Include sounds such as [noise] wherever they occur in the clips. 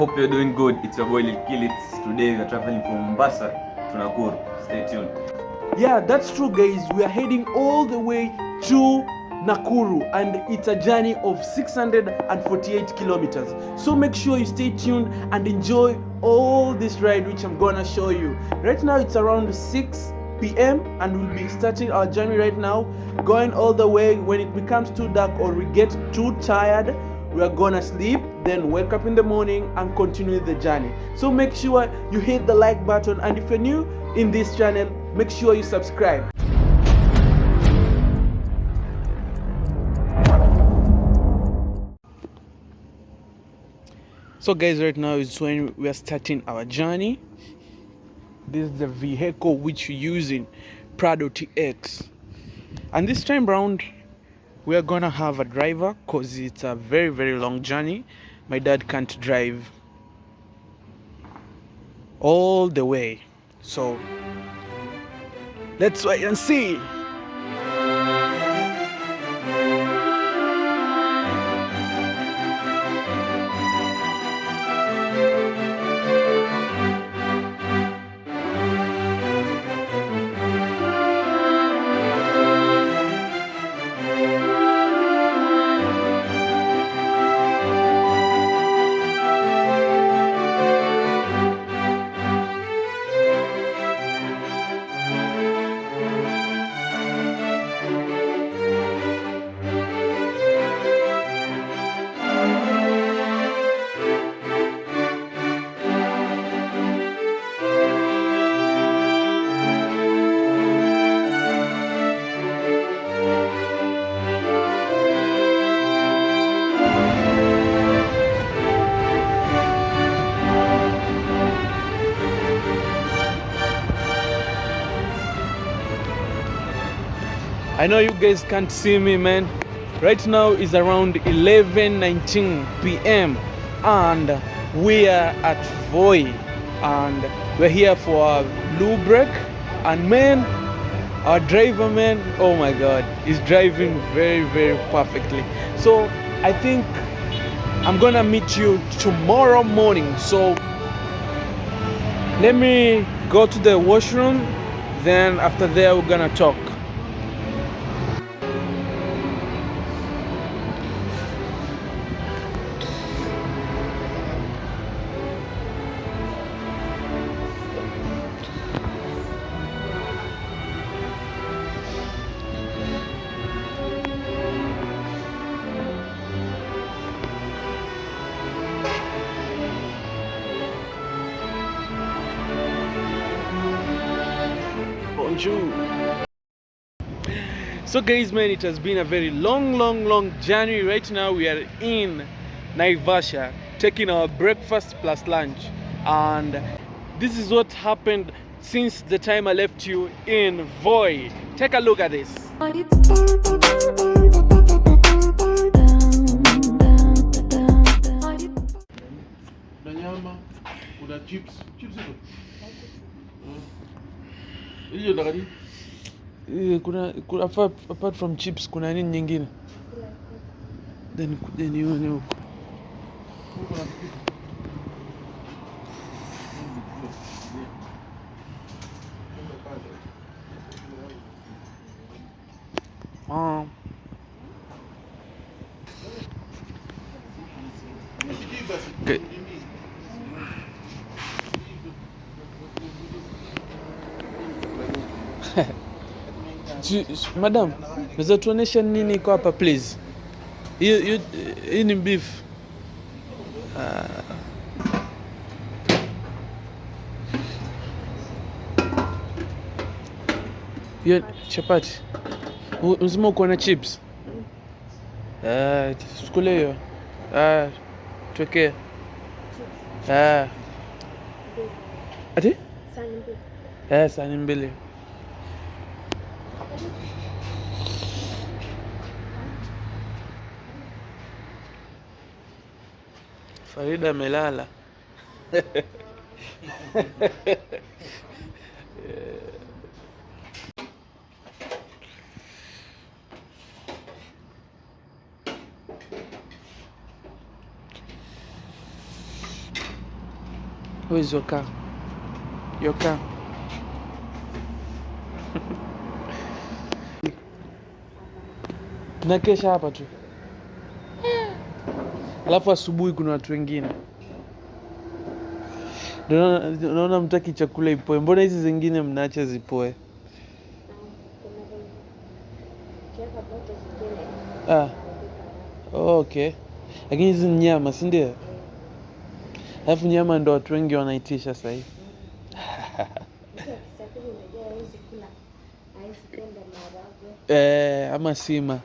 Hope you're doing good. It's your boy Lil Kilits. Today we are traveling from Mombasa to Nakuru. Stay tuned. Yeah, that's true, guys. We are heading all the way to Nakuru, and it's a journey of 648 kilometers. So make sure you stay tuned and enjoy all this ride, which I'm gonna show you. Right now, it's around 6 p.m., and we'll be starting our journey right now, going all the way. When it becomes too dark or we get too tired, we are gonna sleep then wake up in the morning and continue the journey. So make sure you hit the like button and if you're new in this channel make sure you subscribe. So guys right now is when we are starting our journey. This is the vehicle which we're using prado tx and this time round we are gonna have a driver because it's a very very long journey my dad can't drive all the way. So let's wait and see I know you guys can't see me, man. Right now is around 11:19 p.m. and we are at Voi, and we're here for a lubrec. And man, our driver, man, oh my God, is driving very, very perfectly. So I think I'm gonna meet you tomorrow morning. So let me go to the washroom. Then after there, we're gonna talk. Bonjour. So guys man it has been a very long long long journey right now we are in Naivasha taking our breakfast plus lunch and this is what happened since the time I left you in Voi. Take a look at this. na chips chips hizo. Hiyo ndakati Eh, kuna, kuna apart, apart from chips kuna nini nyingine? Then kuja nione huko. kuna kitu Ah, sijui basi Okay. nini si- si- madam, naweza tuonesha nini iko hapa please? Hiyo hii ni beef. Uh, Hiyo chapati. mzima uko na chips? Ah, tukule hiyo. Ah, tuwekee. Ah. Ati? Eh, sahani mbili. Farida amelala. Where's your car? Your car. Nakesha hapa tu, alafu asubuhi kuna watu wengine. Naona- mtaki chakula ipoe, mbona hizi zingine mnaacha zipoe? Ah, oh, okay. Lakini hizi ni nyama, si ndio? Alafu nyama ndo watu wengi wanaitisha sahii hivi. [laughs] Eh, ama sima.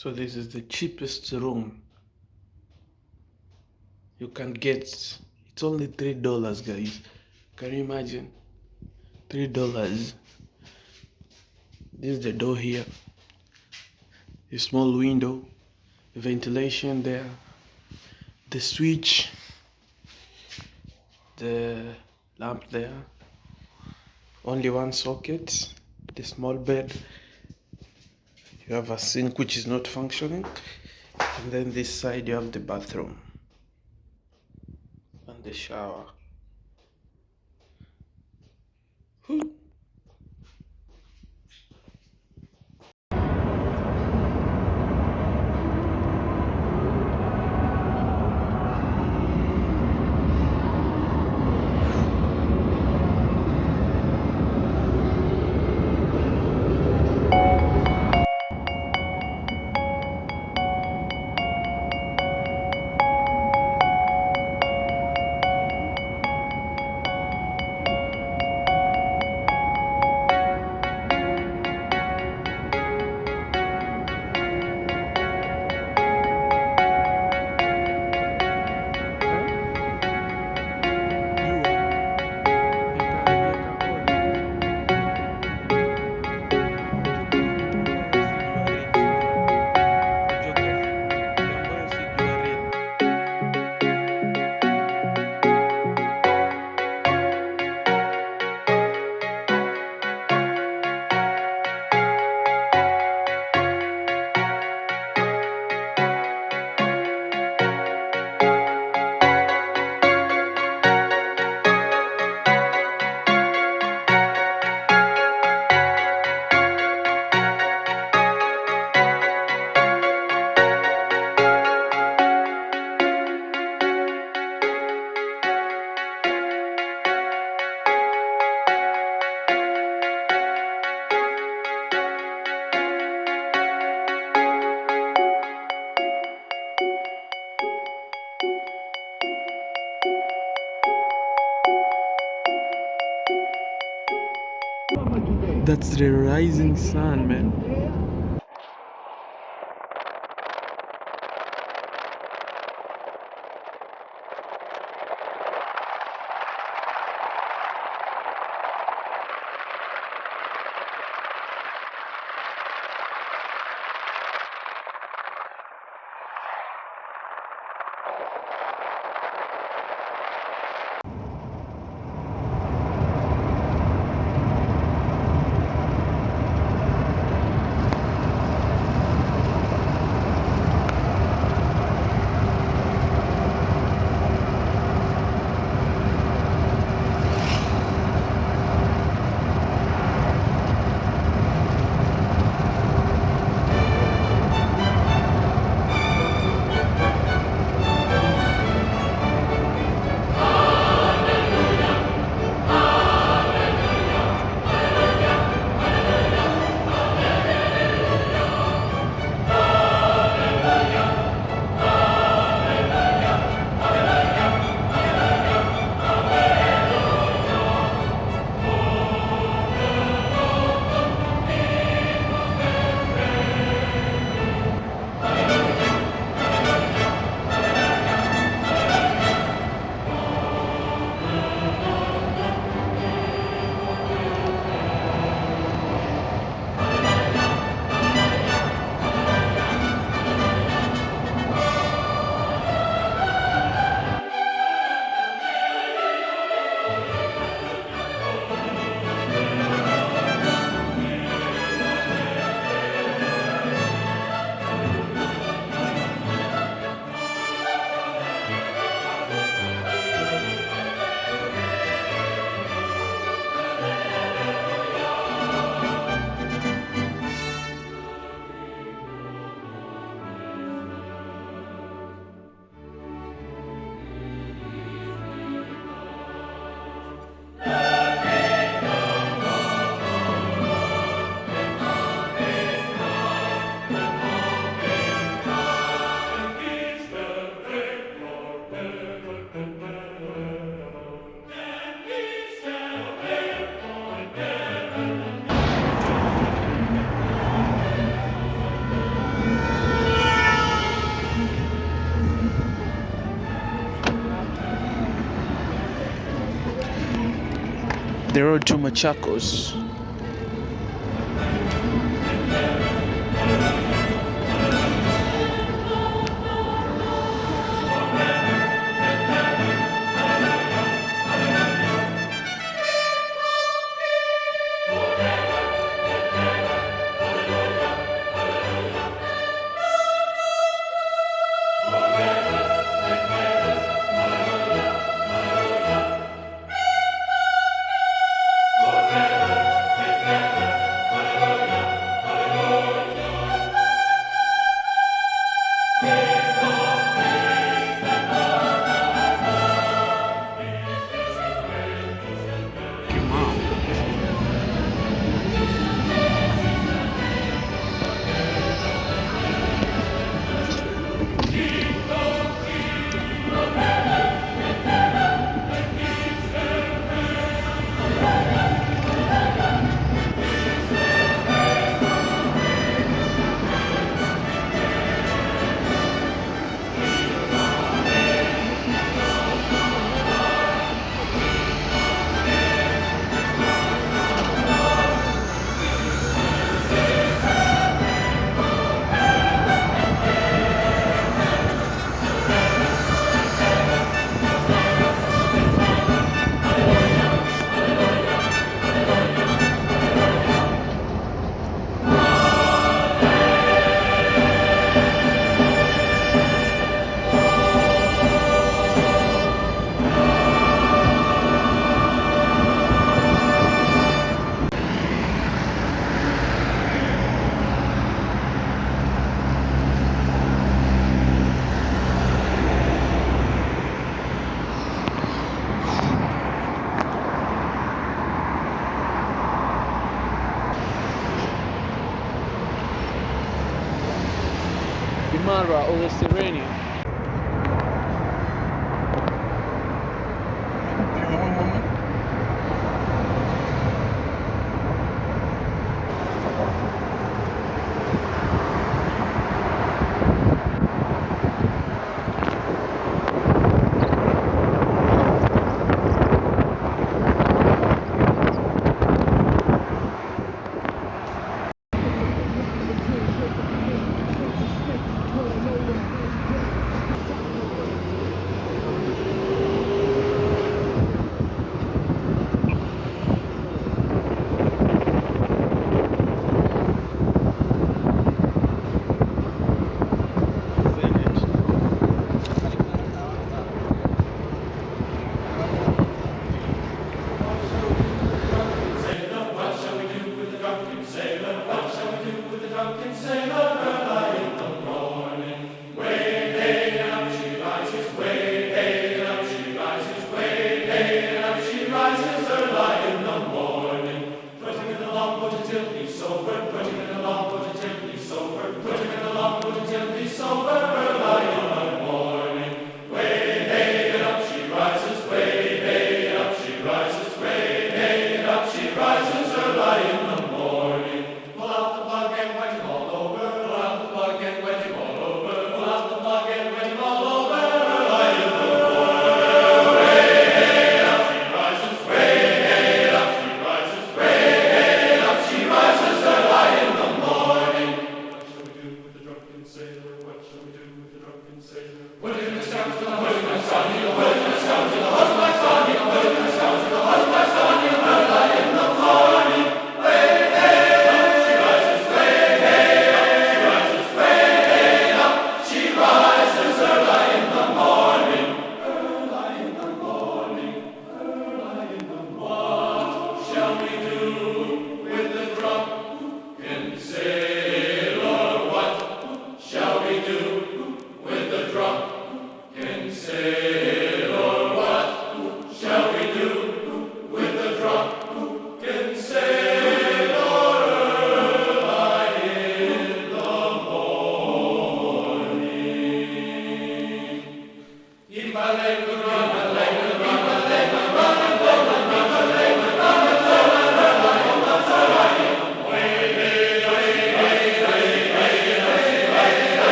So this is the cheapest room you can get. It's only three dollars, guys. Can you imagine? Three dollars. This is the door here. A small window, the ventilation there, the switch, the lamp there. Only one socket, the small bed. You have a sink which is not functioning, and then this side you have the bathroom and the shower. That's the rising sun, man. the road to Machakos.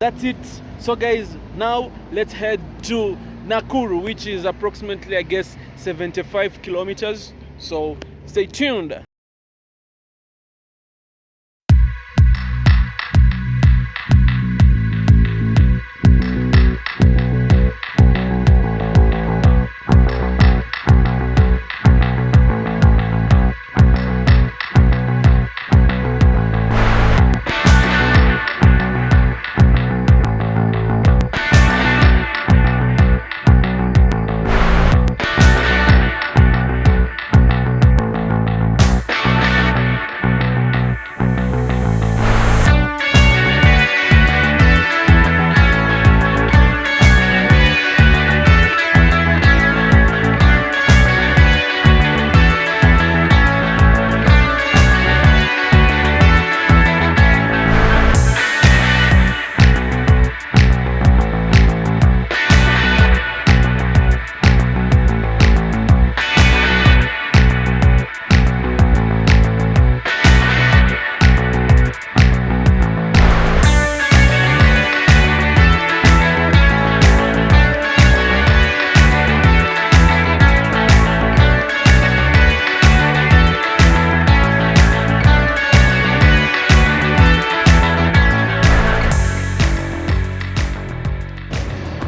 That's it. So guys, now let's head to Nakuru, which is approximately, I guess, 75 kilometers. So stay tuned.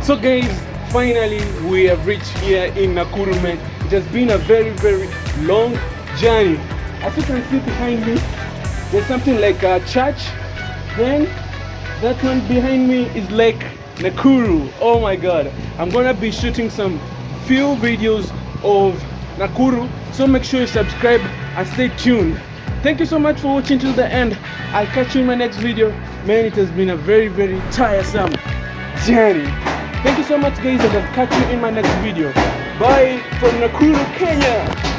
So guys, finally we have reached here in Nakuru man. It has been a very very long journey. As you can see behind me, there's something like a church. Then that one behind me is Lake Nakuru. Oh my god. I'm gonna be shooting some few videos of Nakuru. So make sure you subscribe and stay tuned. Thank you so much for watching till the end. I'll catch you in my next video. Man, it has been a very very tiresome journey. Thank you so much guys and I'll catch you in my next video. Bye from Nakuru, Kenya.